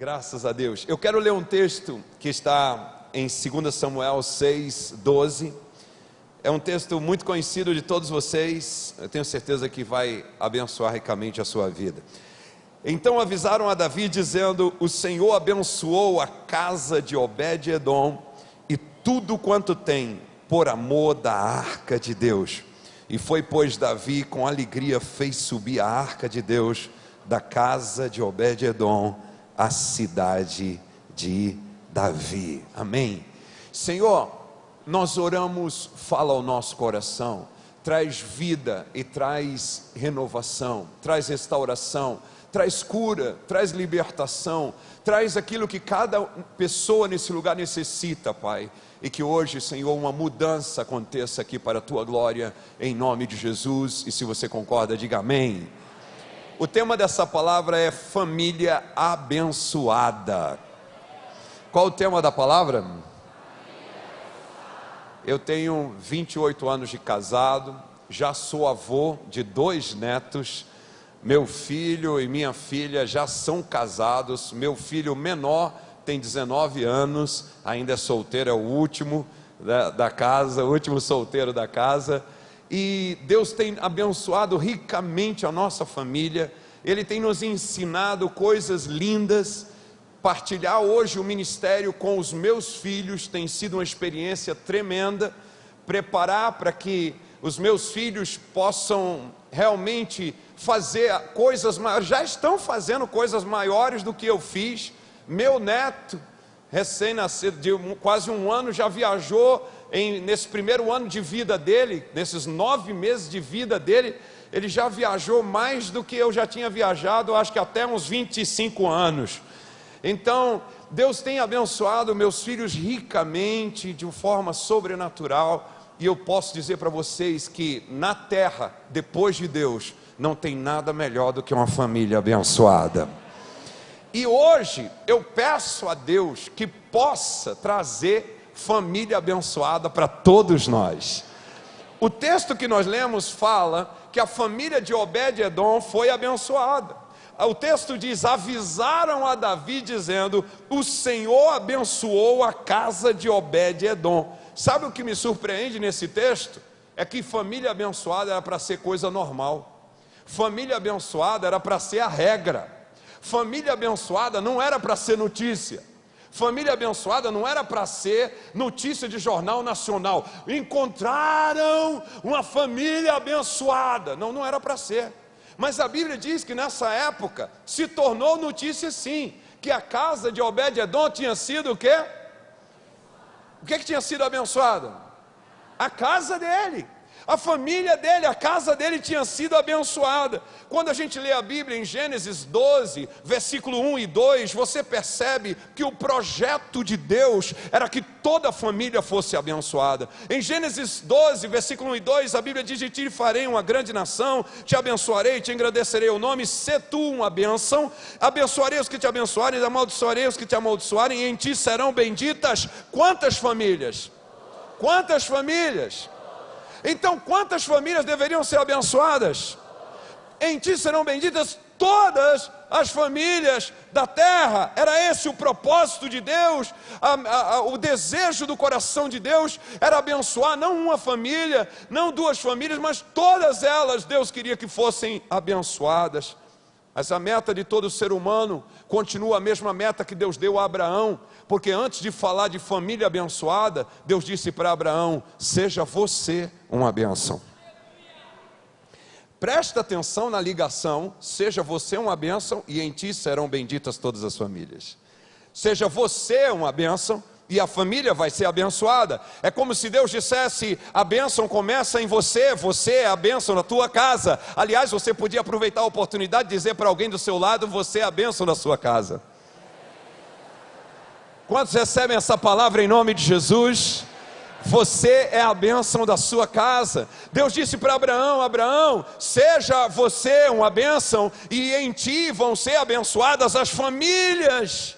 Graças a Deus. Eu quero ler um texto que está em 2 Samuel 6, 12. É um texto muito conhecido de todos vocês. Eu tenho certeza que vai abençoar ricamente a sua vida. Então avisaram a Davi, dizendo: O Senhor abençoou a casa de Obed-Edom e tudo quanto tem, por amor da arca de Deus. E foi, pois, Davi com alegria fez subir a arca de Deus da casa de Obed-Edom à cidade de Davi. Amém. Senhor, nós oramos, fala ao nosso coração, traz vida e traz renovação, traz restauração, traz cura, traz libertação, traz aquilo que cada pessoa nesse lugar necessita, Pai. E que hoje, Senhor, uma mudança aconteça aqui para a tua glória, em nome de Jesus. E se você concorda, diga amém. O tema dessa palavra é família abençoada. Qual o tema da palavra? Eu tenho 28 anos de casado, já sou avô de dois netos. Meu filho e minha filha já são casados. Meu filho menor tem 19 anos, ainda é solteiro, é o último da, da casa, o último solteiro da casa e Deus tem abençoado ricamente a nossa família, Ele tem nos ensinado coisas lindas. Partilhar hoje o ministério com os meus filhos tem sido uma experiência tremenda. Preparar para que os meus filhos possam realmente fazer coisas maiores, já estão fazendo coisas maiores do que eu fiz. Meu neto, recém-nascido, de quase um ano, já viajou em, nesse primeiro ano de vida dele, nesses nove meses de vida dele, ele já viajou mais do que eu já tinha viajado, acho que até uns 25 anos. Então, Deus tem abençoado meus filhos ricamente, de forma sobrenatural, e eu posso dizer para vocês que na terra, depois de Deus, não tem nada melhor do que uma família abençoada. E hoje eu peço a Deus que possa trazer família abençoada para todos nós. O texto que nós lemos fala que a família de Obed-Edom foi abençoada. O texto diz: avisaram a Davi, dizendo: O Senhor abençoou a casa de Obed-Edom. Sabe o que me surpreende nesse texto? É que família abençoada era para ser coisa normal, família abençoada era para ser a regra, família abençoada não era para ser notícia. Família abençoada não era para ser notícia de jornal nacional. Encontraram uma família abençoada. Não, não era para ser. Mas a Bíblia diz que nessa época se tornou notícia sim, que a casa de Obed-edom tinha sido o quê? O que, que tinha sido abençoada? A casa dele. A família dele, a casa dele tinha sido abençoada. Quando a gente lê a Bíblia em Gênesis 12, versículo 1 e 2, você percebe que o projeto de Deus era que toda a família fosse abençoada. Em Gênesis 12, versículo 1 e 2, a Bíblia diz: De ti farei uma grande nação, te abençoarei, te engrandecerei o nome, se tu uma bênção, abençoarei os que te abençoarem, amaldiçoarei os que te amaldiçoarem, e em ti serão benditas quantas famílias? Quantas famílias? Então, quantas famílias deveriam ser abençoadas? Em ti serão benditas todas as famílias da terra. Era esse o propósito de Deus, a, a, a, o desejo do coração de Deus era abençoar não uma família, não duas famílias, mas todas elas. Deus queria que fossem abençoadas. Mas a meta de todo ser humano continua a mesma meta que Deus deu a Abraão, porque antes de falar de família abençoada, Deus disse para Abraão: seja você uma benção. Presta atenção na ligação, seja você uma bênção e em ti serão benditas todas as famílias. Seja você uma bênção e a família vai ser abençoada. É como se Deus dissesse: a bênção começa em você, você é a bênção na tua casa. Aliás, você podia aproveitar a oportunidade de dizer para alguém do seu lado: você é a bênção da sua casa. Quantos recebem essa palavra em nome de Jesus? Você é a bênção da sua casa. Deus disse para Abraão: Abraão, seja você uma bênção, e em ti vão ser abençoadas as famílias.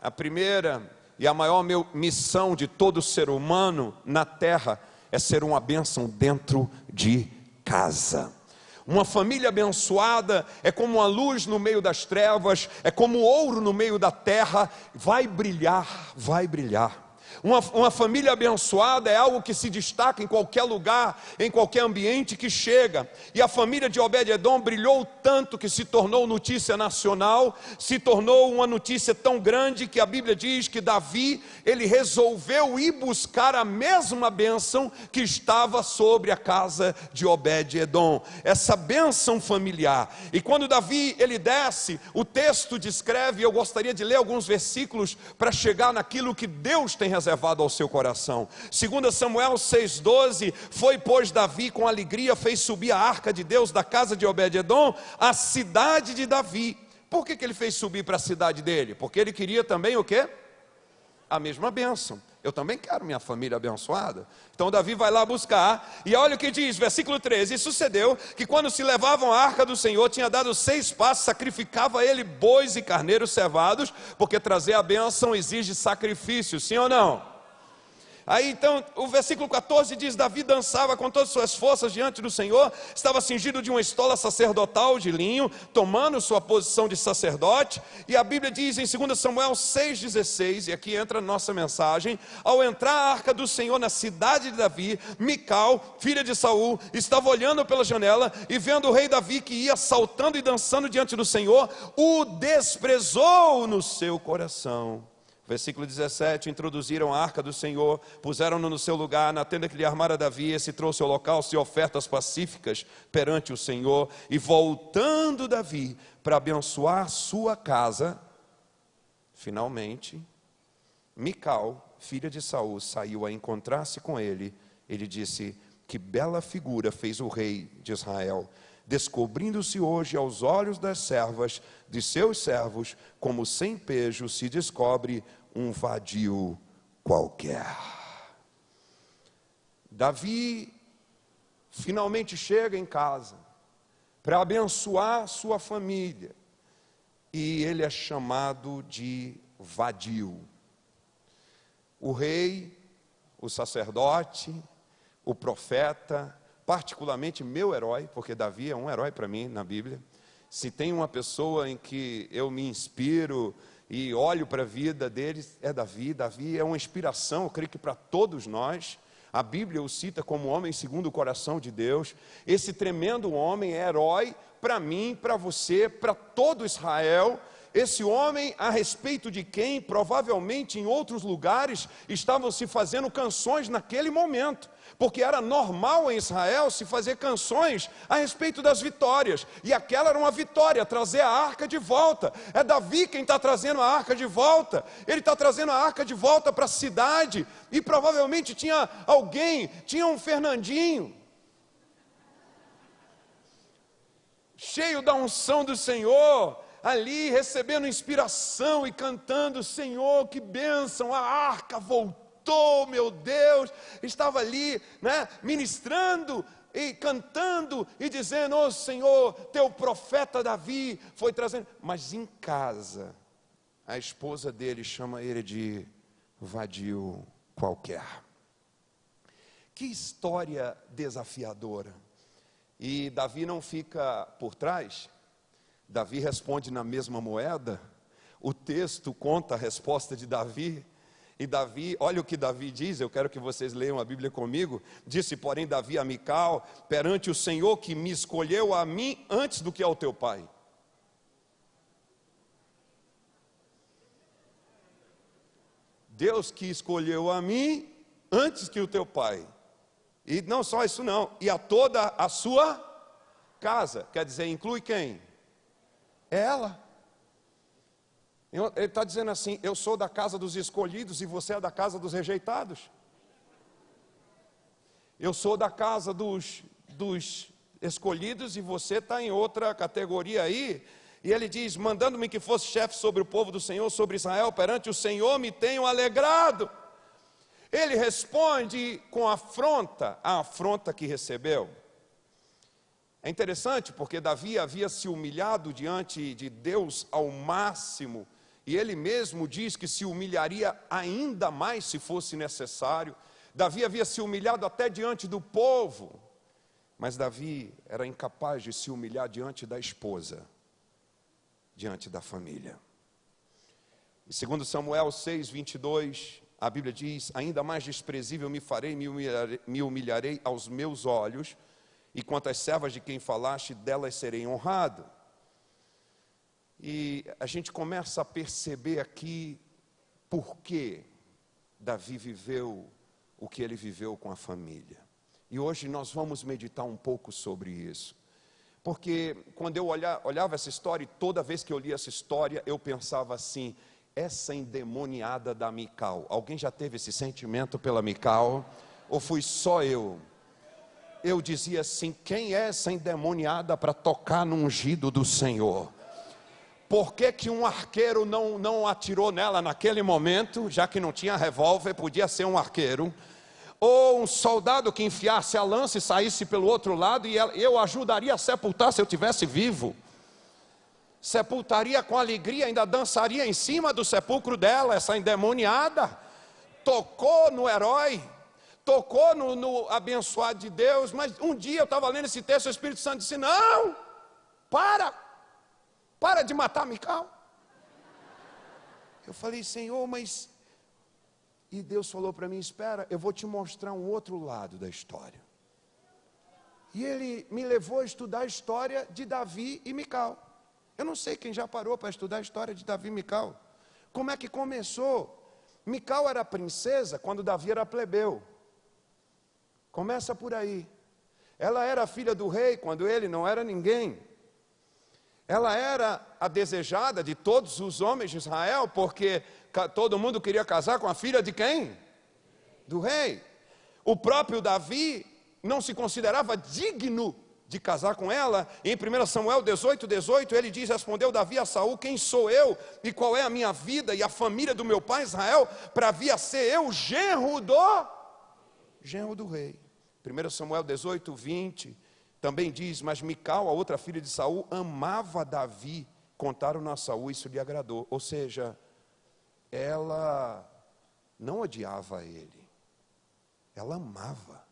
A primeira e a maior missão de todo ser humano na terra é ser uma bênção dentro de casa. Uma família abençoada é como uma luz no meio das trevas, é como ouro no meio da terra, vai brilhar, vai brilhar. Uma, uma família abençoada é algo que se destaca em qualquer lugar, em qualquer ambiente que chega. E a família de Obed-Edom brilhou tanto que se tornou notícia nacional, se tornou uma notícia tão grande que a Bíblia diz que Davi, ele resolveu ir buscar a mesma bênção que estava sobre a casa de Obed-Edom. Essa bênção familiar. E quando Davi, ele desce, o texto descreve, eu gostaria de ler alguns versículos para chegar naquilo que Deus tem reservado levado ao seu coração. Segundo Samuel 6:12, foi pois Davi com alegria fez subir a arca de Deus da casa de Obed-edom à cidade de Davi. Por que, que ele fez subir para a cidade dele? Porque ele queria também o quê? A mesma bênção. Eu também quero minha família abençoada. Então Davi vai lá buscar, e olha o que diz, versículo 13: E sucedeu que quando se levavam a arca do Senhor, tinha dado seis passos, sacrificava ele bois e carneiros cevados, porque trazer a bênção exige sacrifício, sim ou não? Aí então, o versículo 14 diz: Davi dançava com todas as suas forças diante do Senhor, estava cingido de uma estola sacerdotal de linho, tomando sua posição de sacerdote. E a Bíblia diz em 2 Samuel 6,16, e aqui entra a nossa mensagem: ao entrar a arca do Senhor na cidade de Davi, Mical, filha de Saul, estava olhando pela janela e vendo o rei Davi que ia saltando e dançando diante do Senhor, o desprezou no seu coração. Versículo 17: Introduziram a arca do Senhor, puseram-no no seu lugar, na tenda que lhe armara Davi, esse trouxe holocausto e ofertas pacíficas perante o Senhor, e voltando Davi para abençoar sua casa, finalmente, Mical, filha de Saul, saiu a encontrar-se com ele. Ele disse: Que bela figura fez o rei de Israel, descobrindo-se hoje aos olhos das servas de seus servos, como sem pejo se descobre um vadio qualquer. Davi finalmente chega em casa para abençoar sua família e ele é chamado de vadio. O rei, o sacerdote, o profeta, particularmente meu herói, porque Davi é um herói para mim na Bíblia se tem uma pessoa em que eu me inspiro e olho para a vida deles, é Davi. Davi é uma inspiração, eu creio que para todos nós. A Bíblia o cita como homem segundo o coração de Deus. Esse tremendo homem é herói para mim, para você, para todo Israel. Esse homem, a respeito de quem, provavelmente em outros lugares, estavam se fazendo canções naquele momento porque era normal em Israel se fazer canções a respeito das vitórias, e aquela era uma vitória, trazer a arca de volta. É Davi quem está trazendo a arca de volta, ele está trazendo a arca de volta para a cidade, e provavelmente tinha alguém, tinha um Fernandinho, cheio da unção do Senhor, ali recebendo inspiração e cantando: Senhor, que bênção, a arca voltou voltou, meu Deus, estava ali, né, ministrando e cantando e dizendo: "Ó oh, Senhor, teu profeta Davi foi trazendo". Mas em casa, a esposa dele chama ele de vadio qualquer. Que história desafiadora. E Davi não fica por trás. Davi responde na mesma moeda. O texto conta a resposta de Davi e Davi, olha o que Davi diz, eu quero que vocês leiam a Bíblia comigo. Disse, porém, Davi a Mical, perante o Senhor que me escolheu a mim antes do que ao teu pai. Deus que escolheu a mim antes que o teu pai. E não só isso não, e a toda a sua casa. Quer dizer, inclui quem? Ela. Ele está dizendo assim: eu sou da casa dos escolhidos e você é da casa dos rejeitados. Eu sou da casa dos, dos escolhidos e você está em outra categoria aí. E ele diz: mandando-me que fosse chefe sobre o povo do Senhor, sobre Israel, perante o Senhor me tenho alegrado. Ele responde com afronta, a afronta que recebeu. É interessante porque Davi havia se humilhado diante de Deus ao máximo e ele mesmo diz que se humilharia ainda mais se fosse necessário. Davi havia se humilhado até diante do povo. Mas Davi era incapaz de se humilhar diante da esposa, diante da família. E segundo Samuel 6, 22, a Bíblia diz: Ainda mais desprezível me farei, me humilharei, me humilharei aos meus olhos, e quanto às servas de quem falaste, delas serei honrado. E a gente começa a perceber aqui por que Davi viveu o que ele viveu com a família. E hoje nós vamos meditar um pouco sobre isso. Porque quando eu olhava essa história, e toda vez que eu lia essa história, eu pensava assim: essa endemoniada da Mical. Alguém já teve esse sentimento pela Mical? Ou fui só eu? Eu dizia assim: quem é essa endemoniada para tocar no ungido do Senhor? Por que, que um arqueiro não, não atirou nela naquele momento, já que não tinha revólver, podia ser um arqueiro? Ou um soldado que enfiasse a lança e saísse pelo outro lado, e eu ajudaria a sepultar se eu tivesse vivo? Sepultaria com alegria, ainda dançaria em cima do sepulcro dela, essa endemoniada, tocou no herói, tocou no, no abençoado de Deus, mas um dia eu estava lendo esse texto, o Espírito Santo disse: Não, para, para de matar Mical. Eu falei, Senhor, mas. E Deus falou para mim: Espera, eu vou te mostrar um outro lado da história. E ele me levou a estudar a história de Davi e Mical. Eu não sei quem já parou para estudar a história de Davi e Mical. Como é que começou? Mical era princesa quando Davi era plebeu. Começa por aí. Ela era filha do rei quando ele não era ninguém. Ela era a desejada de todos os homens de Israel, porque todo mundo queria casar com a filha de quem? Do rei. O próprio Davi não se considerava digno de casar com ela. Em 1 Samuel 18, 18, ele diz: Respondeu Davi a Saul: Quem sou eu e qual é a minha vida e a família do meu pai Israel para vir a ser eu genro do genro do rei. 1 Samuel 18, 20 também diz: Mas Mical, a outra filha de Saul, amava Davi. Contaram a Saul, isso lhe agradou. Ou seja, ela não odiava ele, ela amava.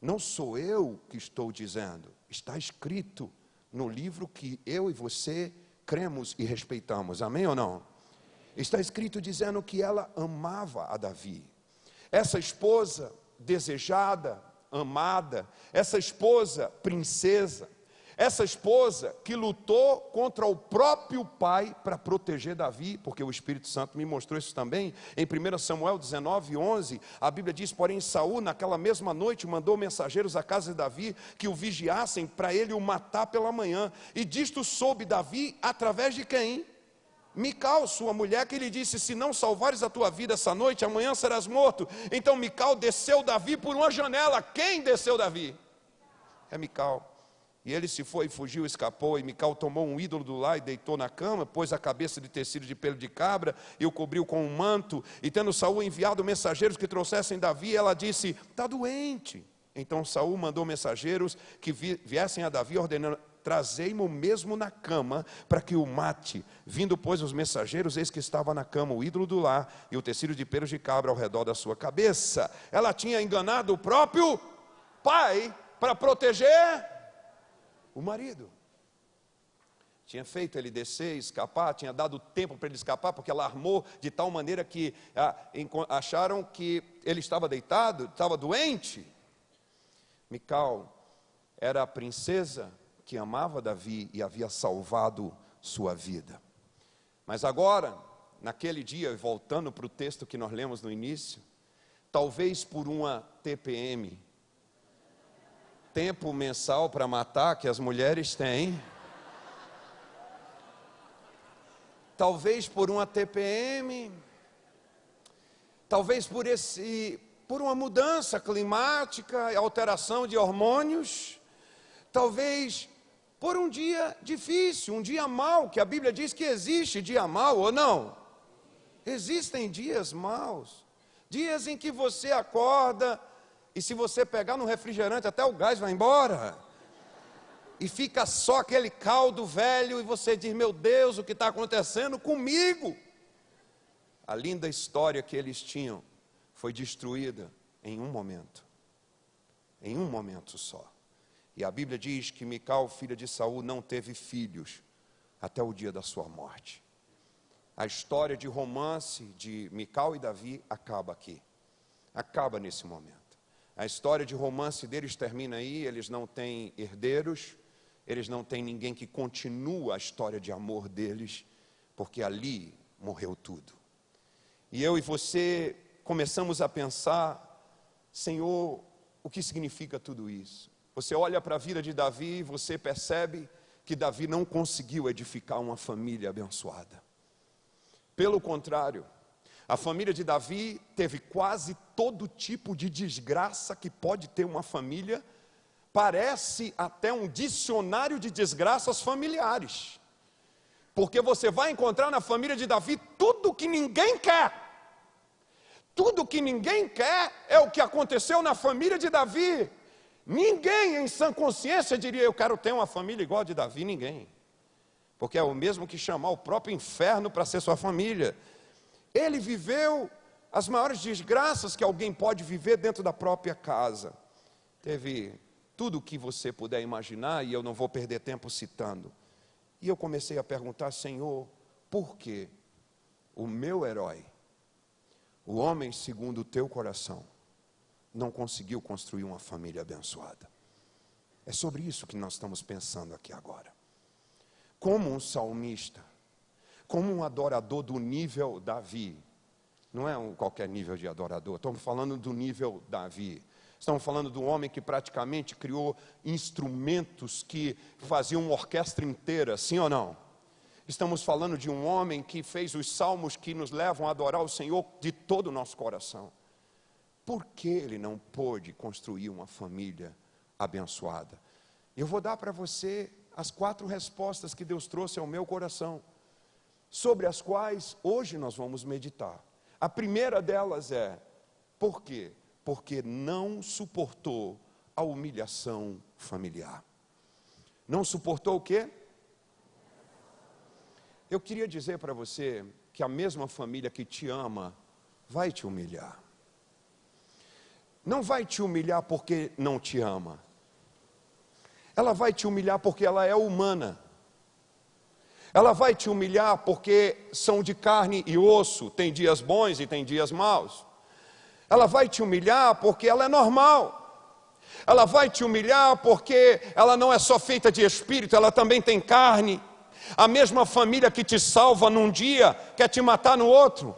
Não sou eu que estou dizendo, está escrito no livro que eu e você cremos e respeitamos. Amém ou não? Está escrito dizendo que ela amava a Davi. Essa esposa desejada, amada, essa esposa princesa, essa esposa que lutou contra o próprio pai para proteger Davi, porque o Espírito Santo me mostrou isso também, em 1 Samuel 19, 11, a Bíblia diz: Porém, Saul, naquela mesma noite, mandou mensageiros à casa de Davi que o vigiassem para ele o matar pela manhã, e disto soube Davi através de quem? Mical, sua mulher, que lhe disse: Se não salvares a tua vida essa noite, amanhã serás morto. Então Mical desceu Davi por uma janela. Quem desceu Davi? É Mical. E ele se foi, fugiu, escapou. E Mical tomou um ídolo do lar e deitou na cama, pôs a cabeça de tecido de pelo de cabra e o cobriu com um manto. E tendo Saul enviado mensageiros que trouxessem Davi, ela disse: Está doente. Então Saul mandou mensageiros que viessem a Davi, ordenando: Trazei-mo mesmo na cama, para que o mate. Vindo, pois, os mensageiros, eis que estava na cama o ídolo do lar e o tecido de pelos de cabra ao redor da sua cabeça. Ela tinha enganado o próprio pai para proteger o marido. Tinha feito ele descer, escapar, tinha dado tempo para ele escapar, porque ela armou de tal maneira que acharam que ele estava deitado, estava doente. Mical era a princesa que amava Davi e havia salvado sua vida. Mas agora, naquele dia, voltando para o texto que nós lemos no início, talvez por uma TPM, tempo mensal para matar que as mulheres têm. Talvez por uma TPM, talvez por esse por uma mudança climática, alteração de hormônios, talvez por um dia difícil, um dia mau, que a Bíblia diz que existe dia mau ou não? Existem dias maus, dias em que você acorda e se você pegar no refrigerante, até o gás vai embora. E fica só aquele caldo velho, e você diz: Meu Deus, o que está acontecendo comigo? A linda história que eles tinham foi destruída em um momento. em um momento só. E a Bíblia diz que Mical, filha de Saul, não teve filhos até o dia da sua morte. A história de romance de Mical e Davi acaba aqui. Acaba nesse momento. A história de romance deles termina aí, eles não têm herdeiros, eles não têm ninguém que continua a história de amor deles, porque ali morreu tudo. E eu e você começamos a pensar, Senhor, o que significa tudo isso? Você olha para a vida de Davi e você percebe que Davi não conseguiu edificar uma família abençoada. Pelo contrário, a família de Davi teve quase todo tipo de desgraça que pode ter uma família, parece até um dicionário de desgraças familiares. Porque você vai encontrar na família de Davi tudo que ninguém quer. Tudo que ninguém quer é o que aconteceu na família de Davi. Ninguém em sã consciência diria: Eu quero ter uma família igual a de Davi. Ninguém. Porque é o mesmo que chamar o próprio inferno para ser sua família. Ele viveu as maiores desgraças que alguém pode viver dentro da própria casa. Teve tudo o que você puder imaginar, e eu não vou perder tempo citando. E eu comecei a perguntar, Senhor, por que o meu herói, o homem segundo o teu coração, não conseguiu construir uma família abençoada. É sobre isso que nós estamos pensando aqui agora. Como um salmista, como um adorador do nível Davi, não é um qualquer nível de adorador, estamos falando do nível Davi. Estamos falando do homem que praticamente criou instrumentos que faziam uma orquestra inteira, sim ou não? Estamos falando de um homem que fez os salmos que nos levam a adorar o Senhor de todo o nosso coração. Por que ele não pôde construir uma família abençoada? Eu vou dar para você as quatro respostas que Deus trouxe ao meu coração, sobre as quais hoje nós vamos meditar. A primeira delas é: por quê? Porque não suportou a humilhação familiar. Não suportou o quê? Eu queria dizer para você que a mesma família que te ama vai te humilhar não vai te humilhar porque não te ama. Ela vai te humilhar porque ela é humana. Ela vai te humilhar porque são de carne e osso, tem dias bons e tem dias maus. Ela vai te humilhar porque ela é normal. Ela vai te humilhar porque ela não é só feita de espírito, ela também tem carne. A mesma família que te salva num dia quer te matar no outro.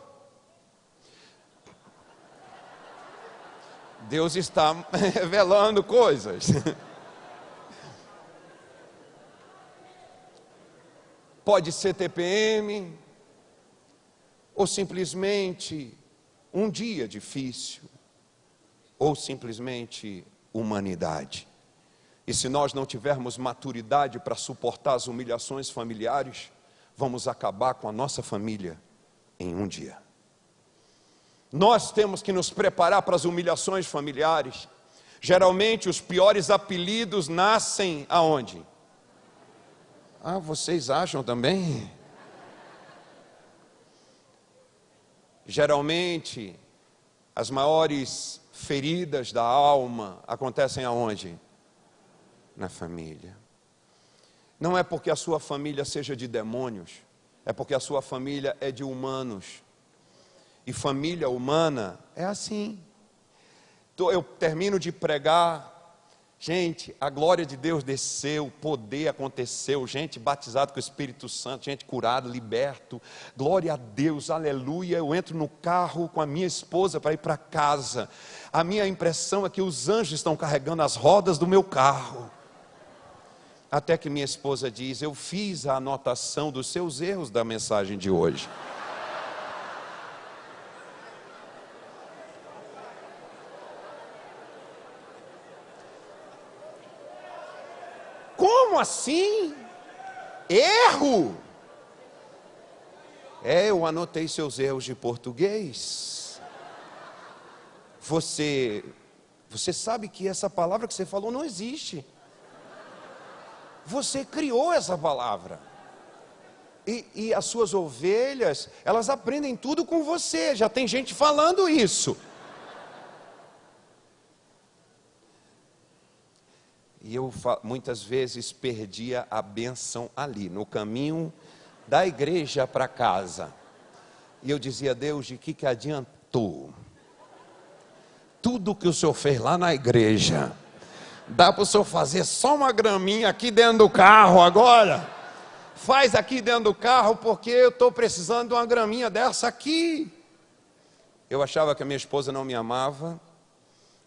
Deus está revelando coisas. Pode ser TPM, ou simplesmente um dia difícil, ou simplesmente humanidade. E se nós não tivermos maturidade para suportar as humilhações familiares, vamos acabar com a nossa família em um dia. Nós temos que nos preparar para as humilhações familiares. Geralmente os piores apelidos nascem aonde? Ah, vocês acham também? Geralmente as maiores feridas da alma acontecem aonde? Na família. Não é porque a sua família seja de demônios, é porque a sua família é de humanos e família humana é assim. Eu termino de pregar, gente, a glória de Deus desceu, poder aconteceu, gente batizada com o Espírito Santo, gente curada, liberto, glória a Deus, aleluia. Eu entro no carro com a minha esposa para ir para casa. A minha impressão é que os anjos estão carregando as rodas do meu carro. Até que minha esposa diz: Eu fiz a anotação dos seus erros da mensagem de hoje. Assim? Erro? É, eu anotei seus erros de português. Você, você sabe que essa palavra que você falou não existe. Você criou essa palavra. E, e, as suas ovelhas, elas aprendem tudo com você. Já tem gente falando isso. E eu muitas vezes perdia a bênção ali, no caminho da igreja para casa. E eu dizia, Deus, de que, que adiantou? Tudo que o Senhor fez lá na igreja, dá para o Senhor fazer só uma graminha aqui dentro do carro agora? Faz aqui dentro do carro, porque eu estou precisando de uma graminha dessa aqui. Eu achava que a minha esposa não me amava,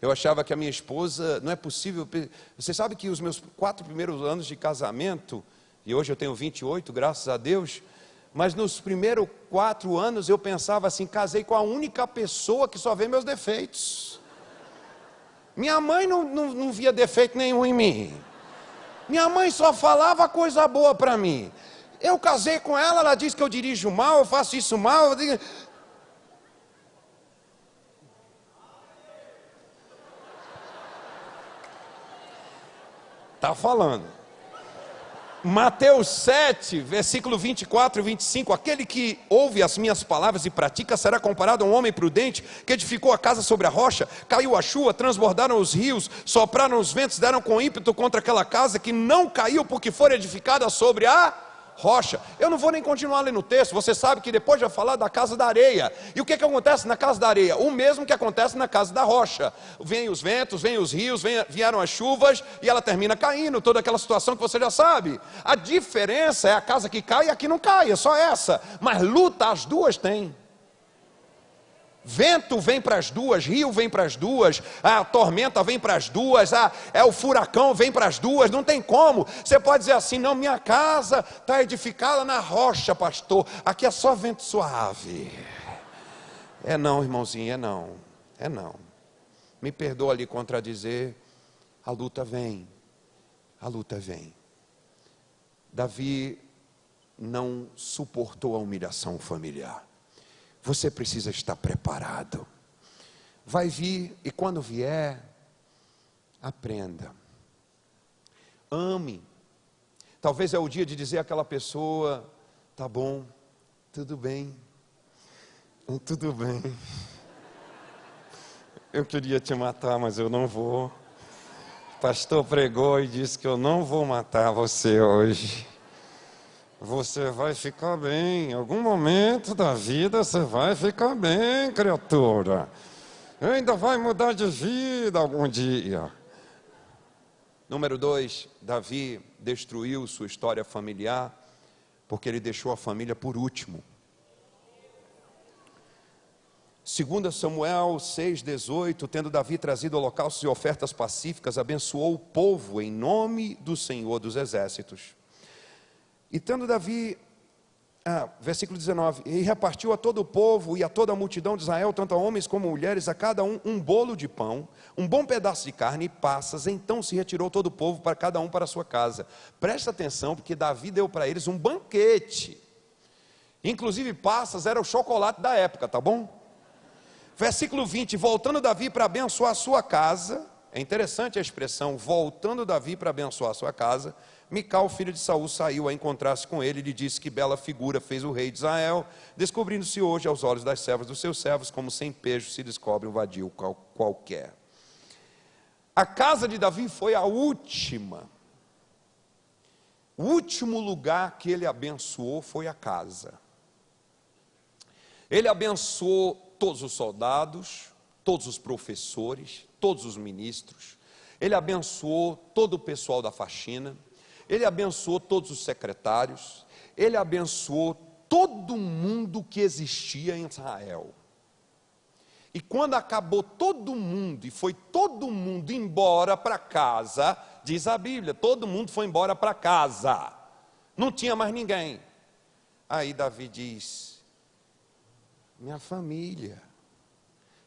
eu achava que a minha esposa, não é possível. Você sabe que os meus quatro primeiros anos de casamento, e hoje eu tenho 28, graças a Deus, mas nos primeiros quatro anos eu pensava assim: casei com a única pessoa que só vê meus defeitos. Minha mãe não, não, não via defeito nenhum em mim. Minha mãe só falava coisa boa para mim. Eu casei com ela, ela diz que eu dirijo mal, eu faço isso mal. Eu digo... Tá falando. Mateus 7, versículo 24 e 25: Aquele que ouve as minhas palavras e pratica será comparado a um homem prudente que edificou a casa sobre a rocha, caiu a chuva, transbordaram os rios, sopraram os ventos, deram com ímpeto contra aquela casa que não caiu porque foi edificada sobre a rocha. Eu não vou nem continuar lendo o texto, você sabe que depois vai falar da casa da areia. E o que, que acontece na casa da areia? O mesmo que acontece na casa da rocha. Vêm os ventos, vêm os rios, vem, vieram as chuvas e ela termina caindo, toda aquela situação que você já sabe. A diferença é a casa que cai e a que não cai, é só essa. Mas luta as duas têm. Vento vem para as duas, rio vem para as duas, a tormenta vem para as duas, a, é o furacão vem para as duas, não tem como. Você pode dizer assim: não, minha casa está edificada na rocha, pastor, aqui é só vento suave. É não, irmãozinho, é não, é não. Me perdoa ali contradizer, a luta vem, a luta vem. Davi não suportou a humilhação familiar. Você precisa estar preparado. Vai vir e quando vier, aprenda. Ame. Talvez é o dia de dizer àquela pessoa: tá bom, tudo bem, tudo bem. Eu queria te matar, mas eu não vou. O pastor pregou e disse que eu não vou matar você hoje. Você vai ficar bem. Em algum momento da vida você vai ficar bem, criatura. Ainda vai mudar de vida algum dia. Número dois, Davi destruiu sua história familiar porque ele deixou a família por último. 2 Samuel 6,18, tendo Davi trazido holocaustos e ofertas pacíficas, abençoou o povo em nome do Senhor dos Exércitos. E tendo Davi, ah, versículo 19, e repartiu a todo o povo e a toda a multidão de Israel, tanto a homens como mulheres, a cada um um bolo de pão, um bom pedaço de carne e passas. Então se retirou todo o povo para cada um para a sua casa. Presta atenção, porque Davi deu para eles um banquete. Inclusive, passas era o chocolate da época, tá bom? Versículo 20: Voltando Davi para abençoar a sua casa, é interessante a expressão, voltando Davi para abençoar a sua casa, Mical, filho de Saul, saiu a encontrar-se com ele e lhe disse que bela figura fez o rei de Israel, descobrindo-se hoje aos olhos das servas dos seus servos, como sem pejo se descobre um vadio qualquer. A casa de Davi foi a última. O último lugar que ele abençoou foi a casa. Ele abençoou todos os soldados, todos os professores, todos os ministros. Ele abençoou todo o pessoal da faxina ele abençoou todos os secretários, ele abençoou todo mundo que existia em Israel. E quando acabou todo mundo e foi todo mundo embora para casa, diz a Bíblia, todo mundo foi embora para casa. Não tinha mais ninguém. Aí Davi diz: Minha família,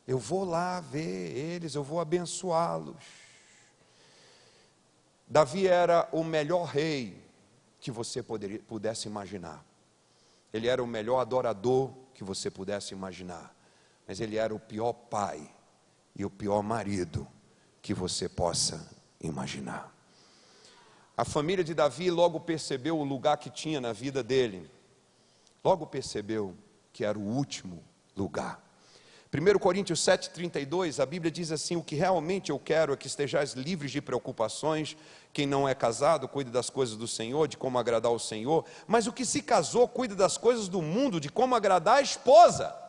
eu vou lá ver eles, eu vou abençoá-los. Davi era o melhor rei que você poderia, pudesse imaginar. Ele era o melhor adorador que você pudesse imaginar. Mas ele era o pior pai e o pior marido que você possa imaginar. A família de Davi logo percebeu o lugar que tinha na vida dele. Logo percebeu que era o último lugar. 1 Coríntios 7,32, a Bíblia diz assim: O que realmente eu quero é que estejais livres de preocupações. Quem não é casado, cuide das coisas do Senhor, de como agradar o Senhor. Mas o que se casou, cuide das coisas do mundo, de como agradar a esposa.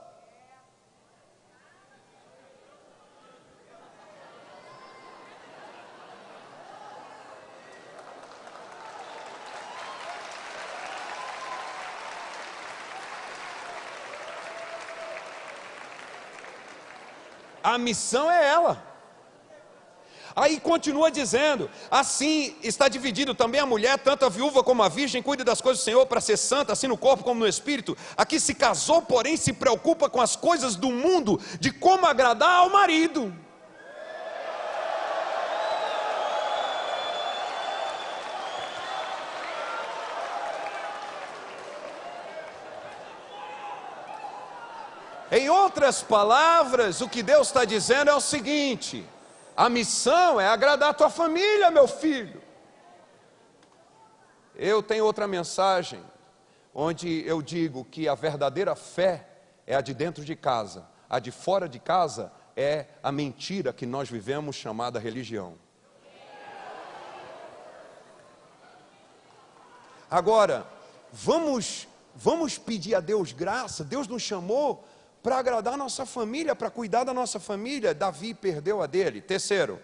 A missão é ela. Aí continua dizendo: assim está dividido também a mulher, tanto a viúva como a virgem, cuida das coisas do Senhor para ser santa, assim no corpo como no espírito. Aqui se casou, porém se preocupa com as coisas do mundo, de como agradar ao marido. Em outras palavras, o que Deus está dizendo é o seguinte: a missão é agradar a tua família, meu filho. Eu tenho outra mensagem, onde eu digo que a verdadeira fé é a de dentro de casa, a de fora de casa é a mentira que nós vivemos chamada religião. Agora, vamos, vamos pedir a Deus graça, Deus nos chamou para agradar nossa família, para cuidar da nossa família. Davi perdeu a dele. Terceiro,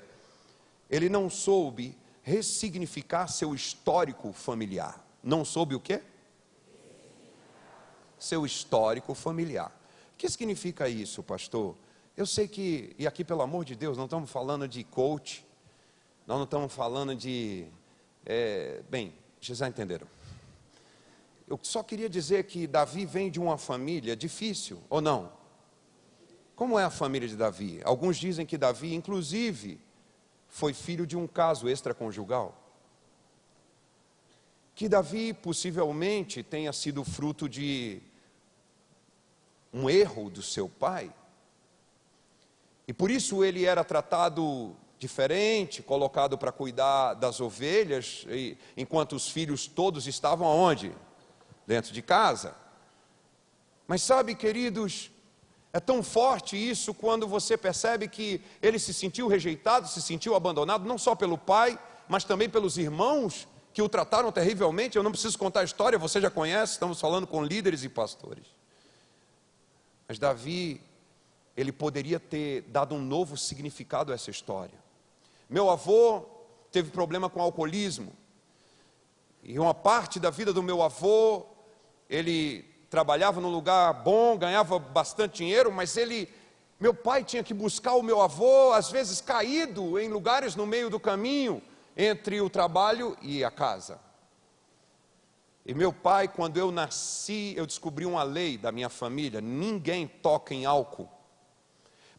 ele não soube ressignificar seu histórico familiar. Não soube o quê? Seu histórico familiar. O que significa isso, pastor? Eu sei que, e aqui pelo amor de Deus, não estamos falando de coach, nós não estamos falando de. É, bem, vocês já entenderam. Eu só queria dizer que Davi vem de uma família difícil, ou não? Como é a família de Davi? Alguns dizem que Davi, inclusive, foi filho de um caso extraconjugal. Que Davi possivelmente tenha sido fruto de um erro do seu pai. E por isso ele era tratado diferente, colocado para cuidar das ovelhas, enquanto os filhos todos estavam aonde? Dentro de casa. Mas sabe, queridos, é tão forte isso quando você percebe que ele se sentiu rejeitado, se sentiu abandonado, não só pelo pai, mas também pelos irmãos que o trataram terrivelmente. Eu não preciso contar a história, você já conhece, estamos falando com líderes e pastores. Mas Davi, ele poderia ter dado um novo significado a essa história. Meu avô teve problema com alcoolismo, e uma parte da vida do meu avô ele trabalhava num lugar bom, ganhava bastante dinheiro, mas ele, meu pai tinha que buscar o meu avô, às vezes caído em lugares no meio do caminho entre o trabalho e a casa. E meu pai, quando eu nasci, eu descobri uma lei da minha família: ninguém toca em álcool.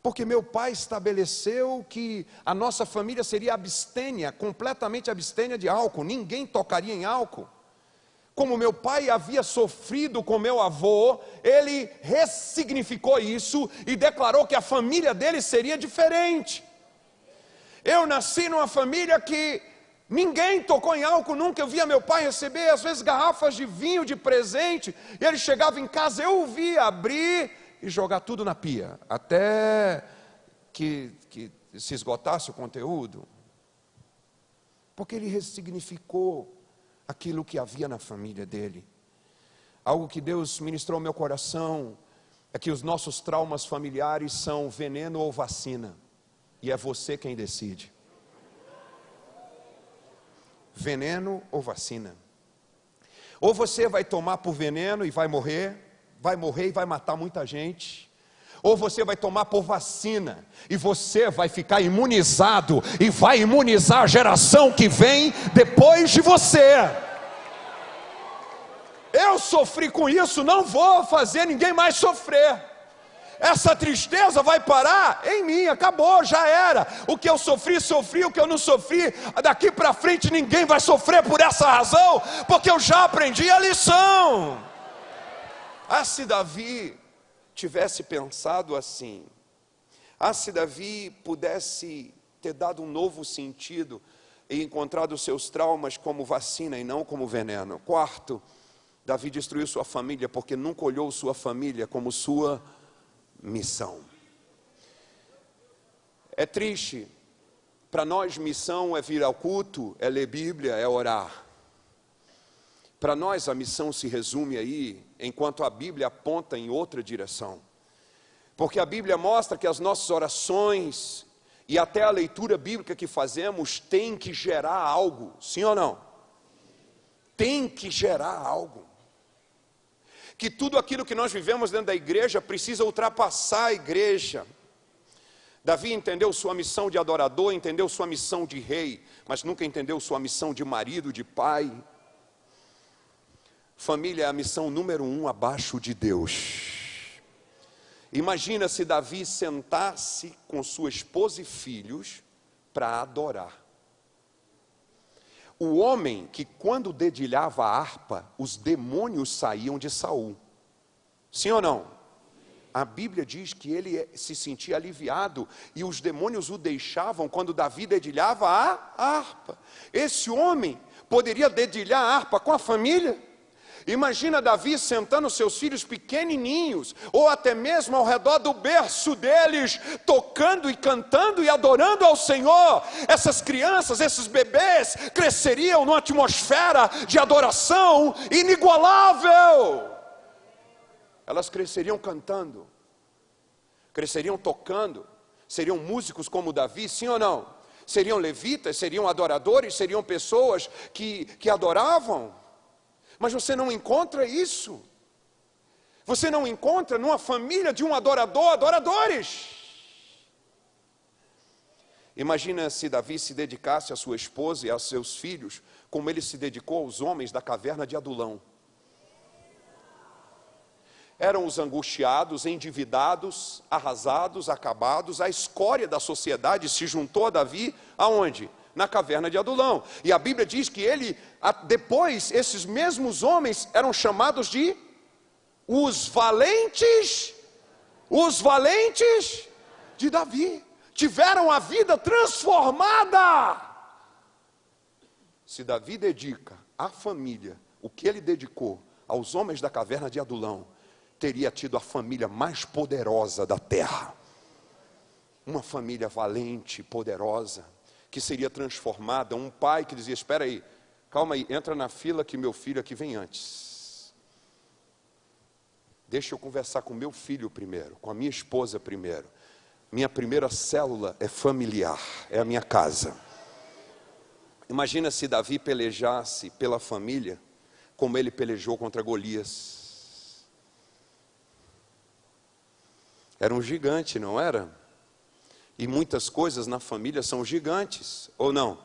Porque meu pai estabeleceu que a nossa família seria abstênia, completamente abstênia de álcool, ninguém tocaria em álcool como meu pai havia sofrido com meu avô, ele ressignificou isso e declarou que a família dele seria diferente. Eu nasci numa família que ninguém tocou em álcool nunca. Eu via meu pai receber, às vezes, garrafas de vinho de presente. E ele chegava em casa, eu o via abrir e jogar tudo na pia, até que, que se esgotasse o conteúdo. Porque ele ressignificou aquilo que havia na família dele. Algo que Deus ministrou ao meu coração é que os nossos traumas familiares são veneno ou vacina, e é você quem decide. Veneno ou vacina. Ou você vai tomar por veneno e vai morrer, vai morrer e vai matar muita gente, ou você vai tomar por vacina e você vai ficar imunizado e vai imunizar a geração que vem depois de você. Eu sofri com isso, não vou fazer ninguém mais sofrer. Essa tristeza vai parar em mim, acabou, já era. O que eu sofri, sofri, o que eu não sofri, daqui para frente ninguém vai sofrer por essa razão, porque eu já aprendi a lição. Ah, se Davi tivesse pensado assim, ah, se Davi pudesse ter dado um novo sentido e encontrado seus traumas como vacina e não como veneno. Quarto, Davi destruiu sua família porque nunca olhou sua família como sua missão. É triste. Para nós, missão é vir ao culto, é ler Bíblia, é orar. Para nós, a missão se resume aí, enquanto a Bíblia aponta em outra direção. Porque a Bíblia mostra que as nossas orações e até a leitura bíblica que fazemos tem que gerar algo, sim ou não? Tem que gerar algo. Que tudo aquilo que nós vivemos dentro da igreja precisa ultrapassar a igreja. Davi entendeu sua missão de adorador, entendeu sua missão de rei, mas nunca entendeu sua missão de marido, de pai. Família é a missão número um abaixo de Deus. Imagina se Davi sentasse com sua esposa e filhos para adorar. O homem que quando dedilhava a harpa, os demônios saíam de Saul. Sim ou não? A Bíblia diz que ele se sentia aliviado e os demônios o deixavam quando Davi dedilhava a harpa. Esse homem poderia dedilhar a harpa com a família? Imagina Davi sentando seus filhos pequenininhos, ou até mesmo ao redor do berço deles, tocando e cantando e adorando ao Senhor. Essas crianças, esses bebês, cresceriam numa atmosfera de adoração inigualável. Elas cresceriam cantando, cresceriam tocando, seriam músicos como Davi, sim ou não? Seriam levitas, seriam adoradores, seriam pessoas que, que adoravam. Mas você não encontra isso. Você não encontra numa família de um adorador, adoradores. Imagina se Davi se dedicasse à sua esposa e aos seus filhos, como ele se dedicou aos homens da caverna de Adulão. Eram os angustiados, endividados, arrasados, acabados, a escória da sociedade se juntou a Davi aonde? Na caverna de Adulão. E a Bíblia diz que ele, depois, esses mesmos homens eram chamados de os valentes, os valentes de Davi. Tiveram a vida transformada. Se Davi dedica à família o que ele dedicou aos homens da caverna de Adulão, teria tido a família mais poderosa da terra. Uma família valente, poderosa que seria transformada, um pai que dizia: Espera aí, calma aí, entra na fila que meu filho aqui vem antes. Deixa eu conversar com meu filho primeiro, com a minha esposa primeiro. Minha primeira célula é familiar, é a minha casa. Imagina se Davi pelejasse pela família, como ele pelejou contra Golias. Era um gigante, não era? E muitas coisas na família são gigantes, ou não?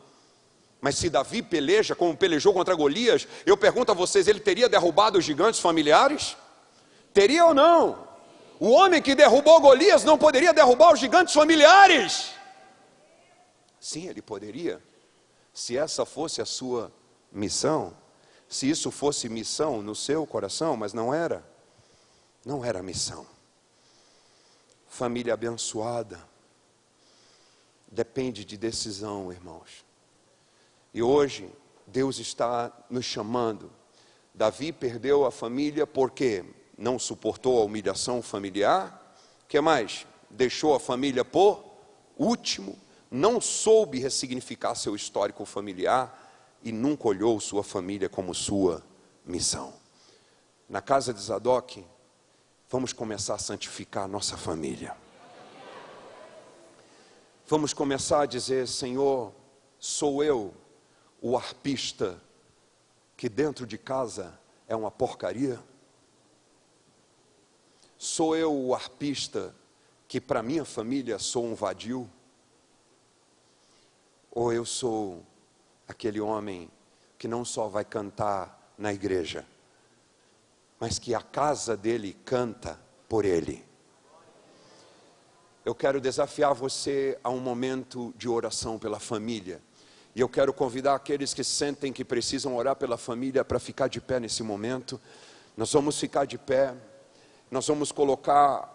Mas se Davi peleja como pelejou contra Golias, eu pergunto a vocês: ele teria derrubado os gigantes familiares? Teria ou não? O homem que derrubou Golias não poderia derrubar os gigantes familiares? Sim, ele poderia. Se essa fosse a sua missão, se isso fosse missão no seu coração, mas não era. Não era missão. Família abençoada depende de decisão, irmãos. E hoje, Deus está nos chamando. Davi perdeu a família porque não suportou a humilhação familiar. que mais? Deixou a família por último, não soube ressignificar seu histórico familiar e nunca olhou sua família como sua missão. Na casa de Zadok, vamos começar a santificar a nossa família. Vamos começar a dizer: Senhor, sou eu o arpista que dentro de casa é uma porcaria? Sou eu o arpista que para minha família sou um vadio? Ou eu sou aquele homem que não só vai cantar na igreja, mas que a casa dele canta por ele? Eu quero desafiar você a um momento de oração pela família. E eu quero convidar aqueles que sentem que precisam orar pela família para ficar de pé nesse momento. Nós vamos ficar de pé. Nós vamos colocar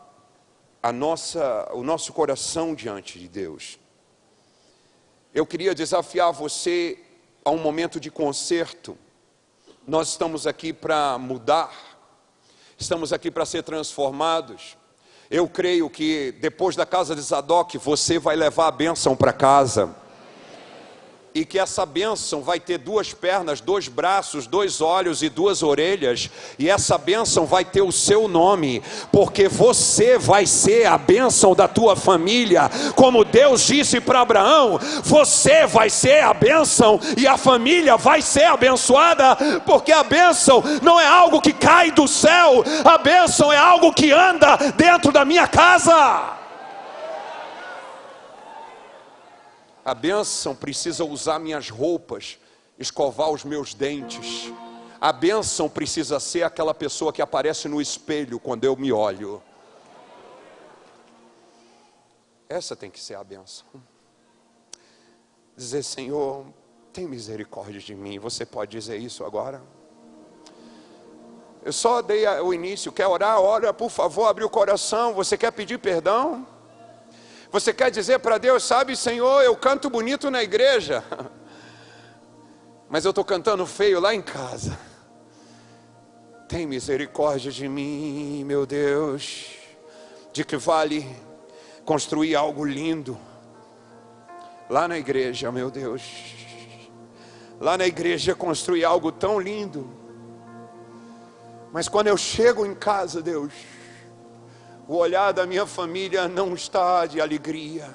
a nossa, o nosso coração diante de Deus. Eu queria desafiar você a um momento de conserto. Nós estamos aqui para mudar. Estamos aqui para ser transformados. Eu creio que depois da casa de Zadok, você vai levar a bênção para casa e que essa bênção vai ter duas pernas, dois braços, dois olhos e duas orelhas, e essa bênção vai ter o seu nome, porque você vai ser a bênção da tua família, como Deus disse para Abraão: você vai ser a bênção e a família vai ser abençoada, porque a bênção não é algo que cai do céu, a bênção é algo que anda dentro da minha casa. A bênção precisa usar minhas roupas, escovar os meus dentes. A bênção precisa ser aquela pessoa que aparece no espelho quando eu me olho. Essa tem que ser a bênção. Dizer, Senhor, tem misericórdia de mim. Você pode dizer isso agora? Eu só dei o início. Quer orar? Ora, por favor, abre o coração. Você quer pedir perdão? Você quer dizer para Deus, sabe, Senhor, eu canto bonito na igreja, mas eu estou cantando feio lá em casa. Tem misericórdia de mim, meu Deus. De que vale construir algo lindo lá na igreja, meu Deus. Lá na igreja construir algo tão lindo. Mas quando eu chego em casa, Deus, o olhar da minha família não está de alegria.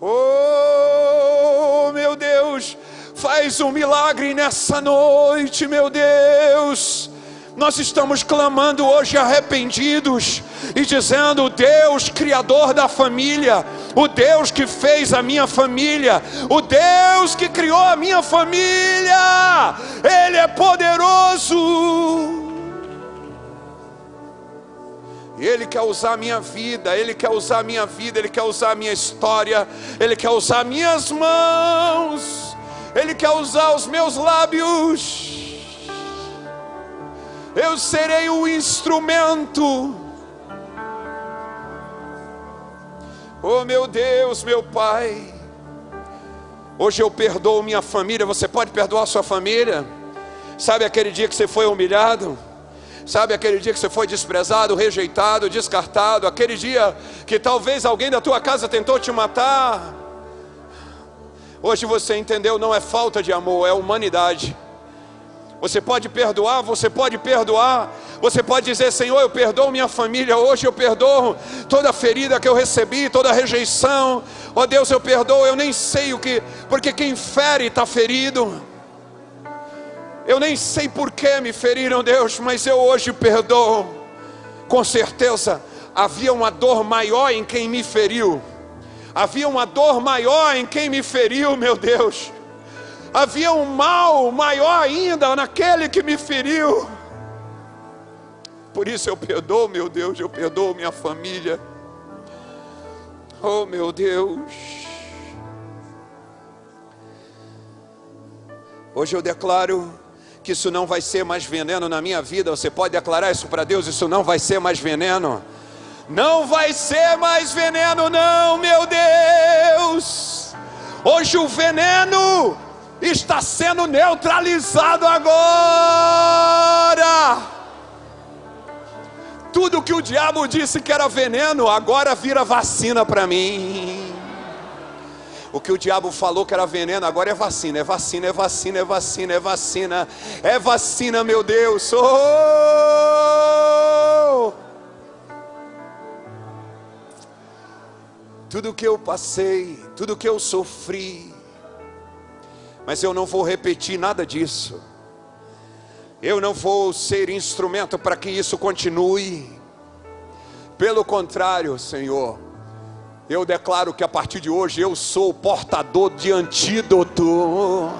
Oh, meu Deus, faz um milagre nessa noite, meu Deus. Nós estamos clamando hoje arrependidos e dizendo: Deus, Criador da família, o Deus que fez a minha família, o Deus que criou a minha família, Ele é poderoso. Ele quer usar a minha vida, Ele quer usar a minha vida, Ele quer usar a minha história, Ele quer usar minhas mãos, Ele quer usar os meus lábios. Eu serei o instrumento. Oh meu Deus, meu Pai. Hoje eu perdoo minha família. Você pode perdoar sua família? Sabe aquele dia que você foi humilhado? Sabe aquele dia que você foi desprezado, rejeitado, descartado, aquele dia que talvez alguém da tua casa tentou te matar. Hoje você entendeu, não é falta de amor, é humanidade. Você pode perdoar, você pode perdoar. Você pode dizer, Senhor, eu perdoo minha família hoje, eu perdoo toda ferida que eu recebi, toda rejeição. Ó oh, Deus, eu perdoo, eu nem sei o que, porque quem fere está ferido. Eu nem sei por que me feriram, Deus, mas eu hoje perdoo. Com certeza havia uma dor maior em quem me feriu. Havia uma dor maior em quem me feriu, meu Deus. Havia um mal maior ainda naquele que me feriu. Por isso eu perdoo, meu Deus, eu perdoo minha família. Oh, meu Deus. Hoje eu declaro que isso não vai ser mais veneno na minha vida. Você pode declarar isso para Deus: isso não vai ser mais veneno. Não vai ser mais veneno, não, meu Deus. Hoje o veneno está sendo neutralizado agora. Tudo que o diabo disse que era veneno, agora vira vacina para mim. O que o diabo falou que era veneno, agora é vacina, é vacina, é vacina, é vacina, é vacina, é vacina, meu Deus. Oh! Tudo que eu passei, tudo que eu sofri, mas eu não vou repetir nada disso. Eu não vou ser instrumento para que isso continue. Pelo contrário, Senhor, eu declaro que a partir de hoje eu sou portador de antídoto.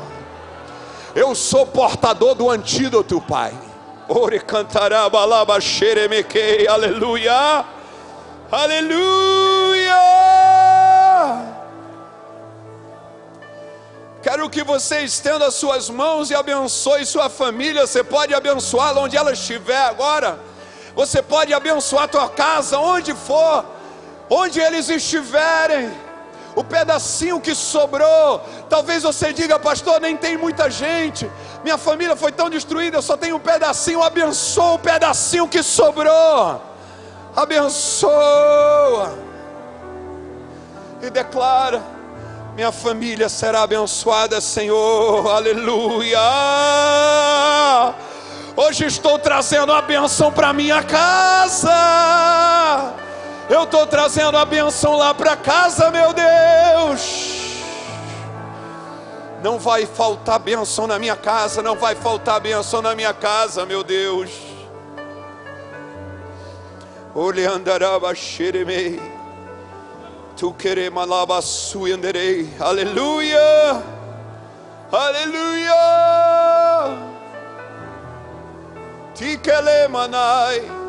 Eu sou portador do antídoto, Pai. Ore cantará balaba xeremequei, aleluia, aleluia. Quero que você estenda as suas mãos e abençoe sua família. Você pode abençoá-la onde ela estiver agora. Você pode abençoar a tua casa, onde for onde eles estiverem, o pedacinho que sobrou, talvez você diga, pastor, nem tem muita gente, Minha família foi tão destruída, eu só tenho um pedacinho. Abençoa o pedacinho que sobrou. Abençoa. E declara: Minha família será abençoada, Senhor. Aleluia. Hoje estou trazendo a benção para minha casa. Eu estou trazendo a benção lá para casa, meu Deus. Não vai faltar bênção na minha casa, não vai faltar bênção na minha casa, meu Deus. Oleandaraba xeremei, tu queremalaba suyanderei, aleluia, aleluia. Tikelemanai,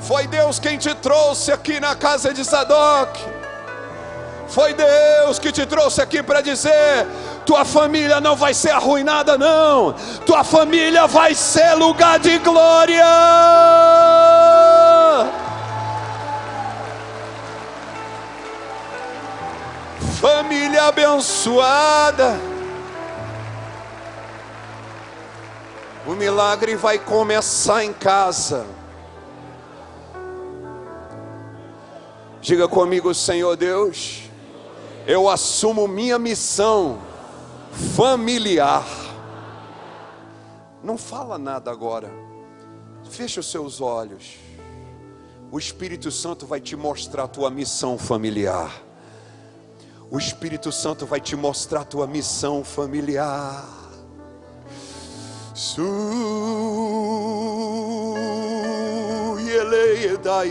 foi Deus quem te trouxe aqui na casa de Zadok. Foi Deus que te trouxe aqui para dizer: tua família não vai ser arruinada, não. Tua família vai ser lugar de glória. Família abençoada. O milagre vai começar em casa. Diga comigo, Senhor Deus eu assumo minha missão familiar. Não fala nada agora. Fecha os seus olhos. O Espírito Santo vai te mostrar a tua missão familiar. O Espírito Santo vai te mostrar a tua missão familiar. Su ele dai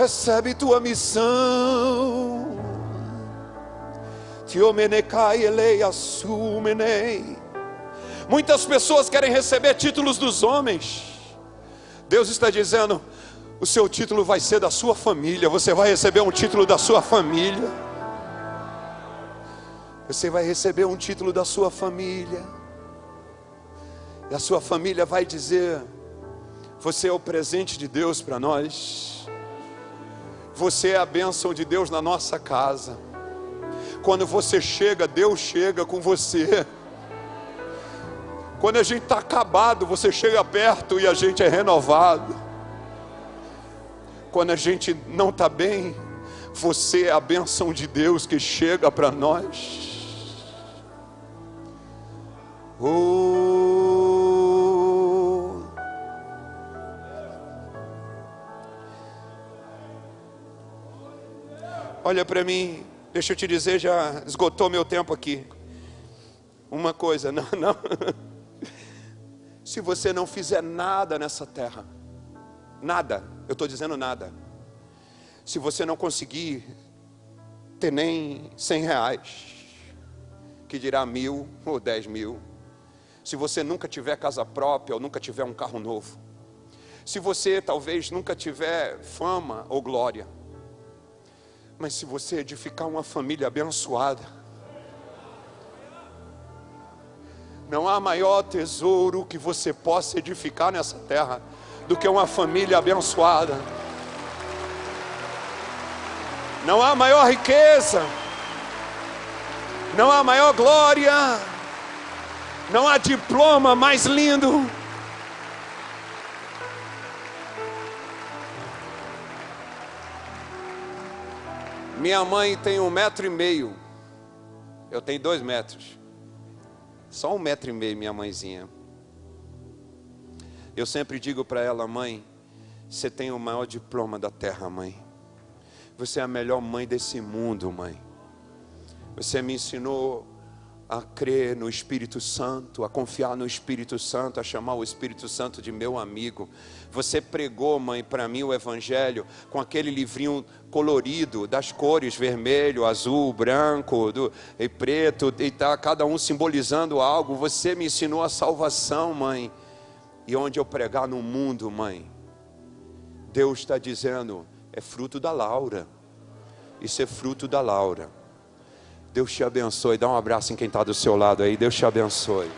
recebe tua missão. Muitas pessoas querem receber títulos dos homens. Deus está dizendo: o seu título vai ser da sua família. Você vai receber um título da sua família. Você vai receber um título da sua família. E a sua família vai dizer: Você é o presente de Deus para nós. Você é a bênção de Deus na nossa casa. Quando você chega, Deus chega com você. Quando a gente está acabado, você chega perto e a gente é renovado. Quando a gente não está bem, você é a bênção de Deus que chega para nós. Oh. Olha para mim, deixa eu te dizer, já esgotou meu tempo aqui. Uma coisa, não, não. Se você não fizer nada nessa terra, nada, eu estou dizendo nada. Se você não conseguir ter nem cem reais, que dirá mil ou dez mil. Se você nunca tiver casa própria ou nunca tiver um carro novo. Se você talvez nunca tiver fama ou glória mas se você edificar uma família abençoada, não há maior tesouro que você possa edificar nessa terra do que uma família abençoada. Não há maior riqueza, não há maior glória, não há diploma mais lindo Minha mãe tem um metro e meio. Eu tenho dois metros. Só um metro e meio, minha mãezinha. Eu sempre digo para ela, mãe, você tem o maior diploma da terra, mãe. Você é a melhor mãe desse mundo, mãe. Você me ensinou a crer no Espírito Santo, a confiar no Espírito Santo, a chamar o Espírito Santo de meu amigo. Você pregou, mãe, para mim o Evangelho com aquele livrinho colorido, das cores vermelho, azul, branco do, e preto, e tá cada um simbolizando algo. Você me ensinou a salvação, mãe. E onde eu pregar no mundo, mãe, Deus está dizendo: é fruto da Laura. Isso é fruto da Laura. Deus te abençoe. Dá um abraço em quem está do seu lado aí. Deus te abençoe.